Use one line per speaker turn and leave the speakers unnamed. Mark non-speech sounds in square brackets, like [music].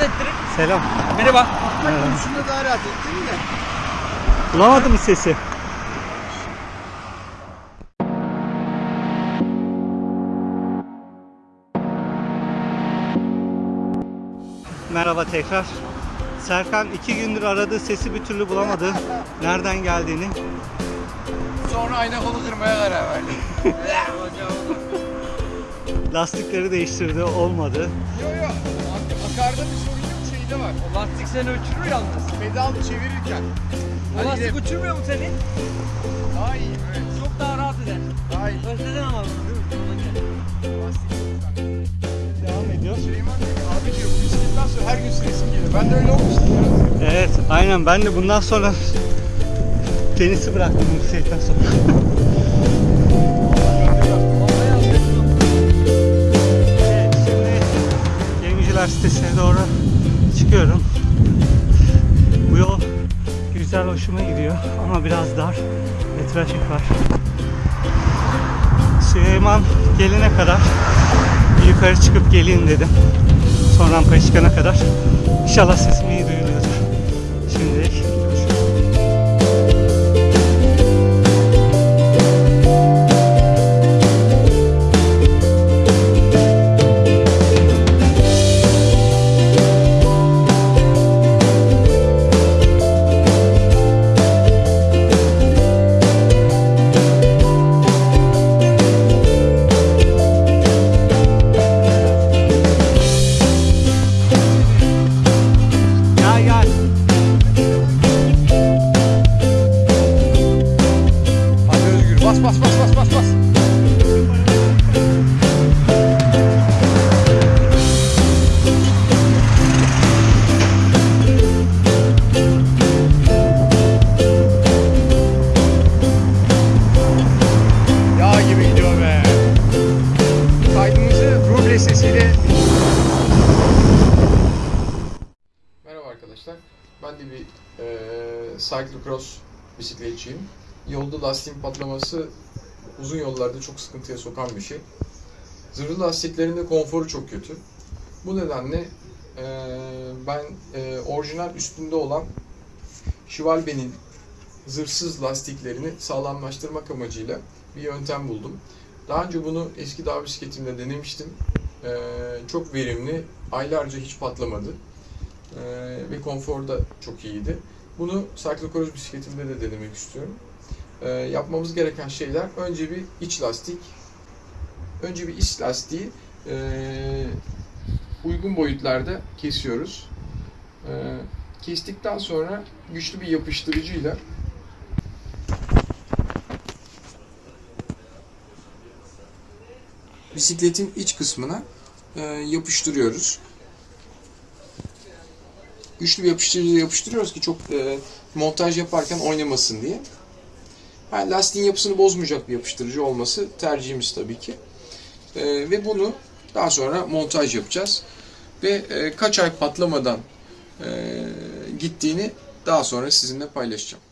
ettirir.
Selam.
Merhaba.
Şunu daha rahat ettin de.
Bulamadın mı sesi? Merhaba tekrar. Serkan iki gündür aradığı sesi bir türlü bulamadı. Nereden geldiğini.
Sonra ayna kolu kırmaya karar verdim. [laughs]
Lastikleri değiştirdi, olmadı.
Yo yo. Akarda bir sorun yok şeyde var.
O lastik seni uçurur yalnız.
Pedal çevirirken.
O
Hadi
lastik
gidelim.
uçurmuyor mu seni?
Daha iyi. Evet.
Çok daha rahat eder.
Daha iyi.
Özledin ama bunu değil mi? Gel.
Devam ediyor.
Süleyman diyor ki, abi diyor bu bisikletten sonra her gün süresim geliyor. Ben de öyle olmuştum ya.
Evet, aynen ben de bundan sonra [laughs] tenisi bıraktım bu bisikletten sonra. [laughs] şimdi Gemiciler sitesine doğru çıkıyorum. Bu yol güzel hoşuma gidiyor ama biraz dar ve trafik var. Süleyman gelene kadar yukarı çıkıp geleyim dedim. Son rampaya çıkana kadar. İnşallah sesim
arkadaşlar. Ben de bir e, cyclocross bisikletçiyim. Yolda lastiğin patlaması uzun yollarda çok sıkıntıya sokan bir şey. Zırhlı lastiklerin de konforu çok kötü. Bu nedenle e, ben e, orijinal üstünde olan Schwalbe'nin zırhsız lastiklerini sağlamlaştırmak amacıyla bir yöntem buldum. Daha önce bunu eski dağ bisikletimde denemiştim. E, çok verimli, aylarca hiç patlamadı. Ee, ve konfor da çok iyiydi. Bunu cyclocross bisikletimde de denemek istiyorum. Ee, yapmamız gereken şeyler önce bir iç lastik. Önce bir iç lastiği ee, uygun boyutlarda kesiyoruz. Kestikten sonra güçlü bir yapıştırıcıyla bisikletin iç kısmına yapıştırıyoruz güçlü bir yapıştırıcıyla yapıştırıyoruz ki çok e, montaj yaparken oynamasın diye. Yani lastiğin yapısını bozmayacak bir yapıştırıcı olması tercihimiz tabii ki. E, ve bunu daha sonra montaj yapacağız. Ve e, kaç ay patlamadan e, gittiğini daha sonra sizinle paylaşacağım.